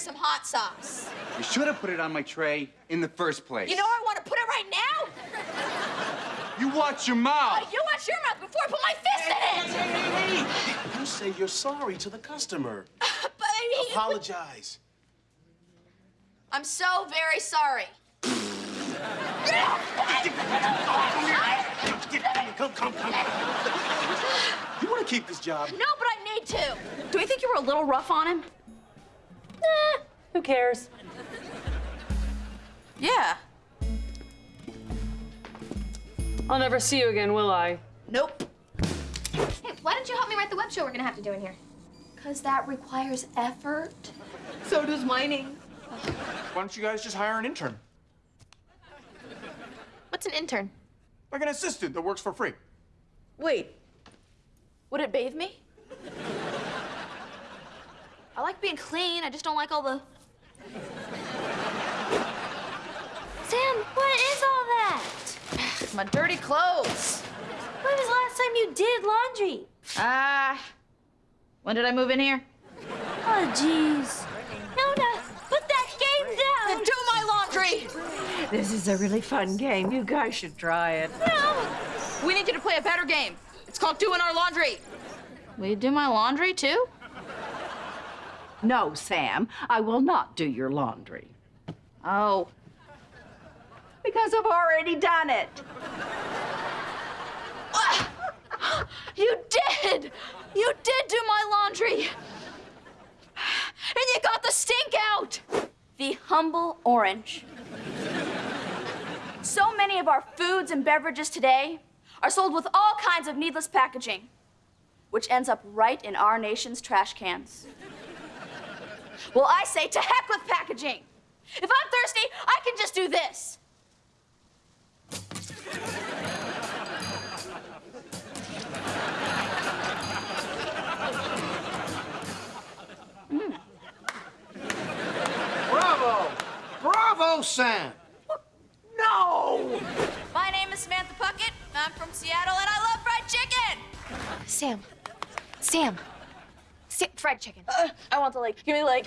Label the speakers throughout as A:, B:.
A: some hot sauce.
B: You should have put it on my tray in the first place.
A: You know where I want to put it right now?
B: You watch your mouth.
A: Uh, you watch your mouth before I put my fist in it.
C: Hey, hey, hey! You say you're sorry to the customer.
A: but I mean,
C: Apologize.
A: I'm so very sorry.
C: Come, come, come. You want to keep this job?
A: No, but I need to.
D: Do we think you were a little rough on him?
E: Eh, who cares?
D: Yeah.
E: I'll never see you again, will I?
A: Nope.
F: Hey, why don't you help me write the web show we're gonna have to do in here?
A: Because that requires effort.
D: So does mining.
G: Why don't you guys just hire an intern?
F: What's an intern?
G: Like an assistant that works for free.
D: Wait,
A: Would it bathe me? I like being clean. I just don't like all the.
F: Sam, what is all that?
A: My dirty clothes.
F: When was the last time you did laundry?
D: ah, when did I move in here?
F: Oh, jeez. Nona, put that game down.
A: Do my laundry.
H: This is a really fun game. You guys should try it.
F: No.
D: We need you to play a better game. It's called doing our laundry. Will you do my laundry too?
H: No, Sam, I will not do your laundry.
D: Oh,
H: Because I've already done it.
A: You did. You did do my laundry. And you got the stink out.
D: the humble orange. So many of our foods and beverages today are sold with all kinds of needless packaging, which ends up right in our nation's trash cans. Well, I say to heck with packaging. If I'm thirsty, I can just do this.
C: Bravo! Bravo, Sam! No!
D: My name is Samantha Puckett. I'm from Seattle, and I love fried chicken.
F: Sam. Sam. Sam. Fried chicken.
D: Uh, I want the leg. Give me the leg.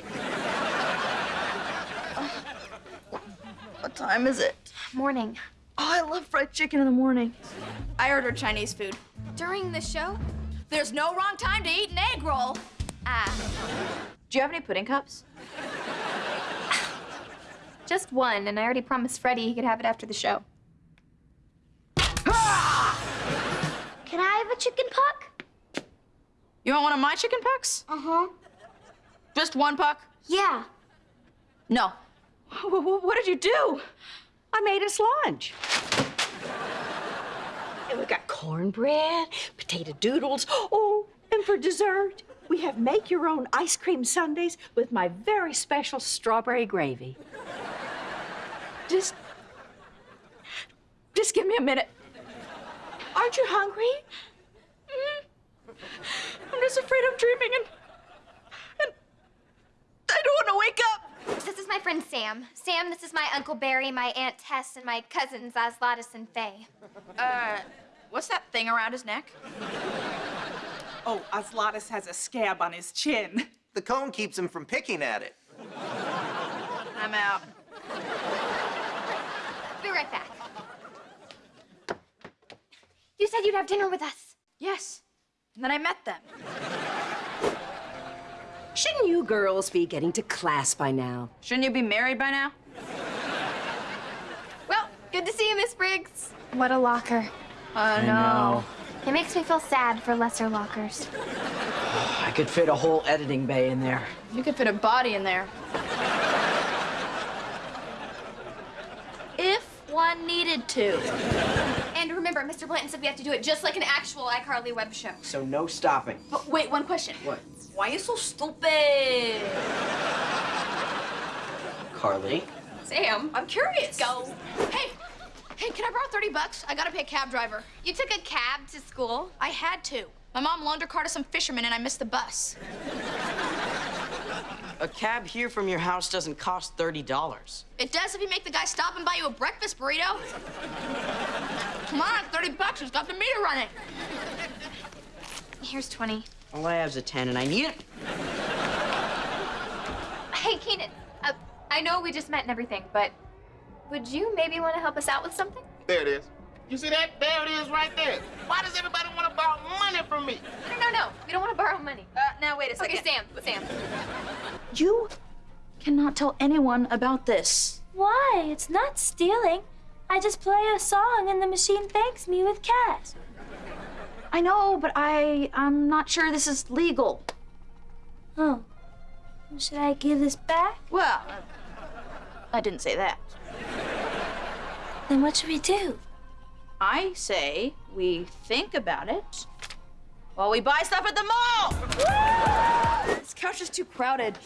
D: What time is it?
F: Morning.
D: Oh, I love fried chicken in the morning. I ordered Chinese food.
F: During the show?
D: There's no wrong time to eat an egg roll.
F: Ah.
D: Do you have any pudding cups?
F: Just one, and I already promised Freddie he could have it after the show. Can I have a chicken puck?
D: You want one of my chicken pucks?
F: Uh-huh.
D: Just one puck?
F: Yeah.
D: No. What did you do?
H: I made us lunch. And we got cornbread, potato doodles. Oh, and for dessert, we have make your own ice cream sundaes with my very special strawberry gravy.
D: Just. Just give me a minute.
H: Aren't you hungry?
D: I'm just afraid I'm dreaming and. and. I don't want to wake up.
F: This is my friend Sam. Sam, this is my Uncle Barry, my Aunt Tess, and my cousins Oslatus and Faye.
D: Uh, what's that thing around his neck?
I: Oh, Oslatus has a scab on his chin.
J: The cone keeps him from picking at it.
D: I'm out.
F: Be right back. You said you'd have dinner with us.
D: Yes. And then I met them.
H: Shouldn't you girls be getting to class by now?
D: Shouldn't you be married by now?
F: Well, good to see you, Miss Briggs. What a locker.
D: Oh, no.
F: It makes me feel sad for lesser lockers.
K: I could fit a whole editing bay in there.
D: You could fit a body in there. If one needed to.
F: And remember, Mr. Blanton said we have to do it just like an actual iCarly web show.
K: So no stopping.
D: But wait, one question.
K: What?
D: Why are you so stupid?
K: Carly?
D: Sam, I'm curious. Go. Hey, hey, can I borrow 30 bucks? I gotta pay a cab driver.
F: You took a cab to school?
D: I had to. My mom loaned her car to some fishermen and I missed the bus.
K: A cab here from your house doesn't cost $30.
D: It does if you make the guy stop and buy you a breakfast burrito. Come on, 30 bucks, it's got the meter running.
F: Here's 20.
K: All I have is a 10 and I need it.
F: Hey, Hey, Keenan. Uh, I know we just met and everything, but would you maybe want to help us out with something?
L: There it is. You see that? There it is right there. Why does everybody want to borrow money from me?
F: No, no, no. We don't want to borrow money.
M: Uh, now wait a second.
F: Okay, Sam. Sam.
D: You cannot tell anyone about this.
N: Why? It's not stealing. I just play a song and the machine thanks me with cash.
D: I know, but I I'm not sure this is legal.
N: Oh. Should I give this back?
D: Well, I didn't say that.
N: Then what should we do?
D: I say we think about it while we buy stuff at the mall.
M: This couch is too crowded.